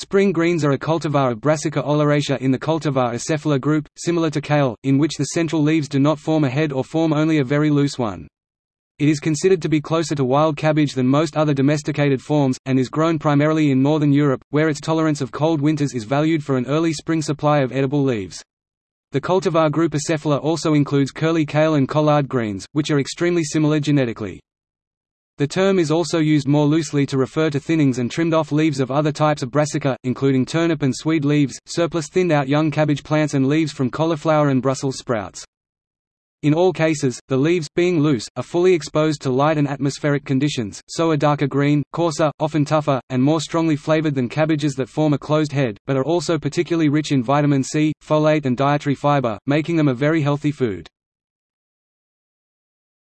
Spring greens are a cultivar of Brassica oleracea in the cultivar Acephala group, similar to kale, in which the central leaves do not form a head or form only a very loose one. It is considered to be closer to wild cabbage than most other domesticated forms, and is grown primarily in northern Europe, where its tolerance of cold winters is valued for an early spring supply of edible leaves. The cultivar group Acephala also includes curly kale and collard greens, which are extremely similar genetically. The term is also used more loosely to refer to thinnings and trimmed-off leaves of other types of brassica, including turnip and swede leaves, surplus thinned-out young cabbage plants and leaves from cauliflower and Brussels sprouts. In all cases, the leaves, being loose, are fully exposed to light and atmospheric conditions, so are darker green, coarser, often tougher, and more strongly flavored than cabbages that form a closed head, but are also particularly rich in vitamin C, folate and dietary fiber, making them a very healthy food.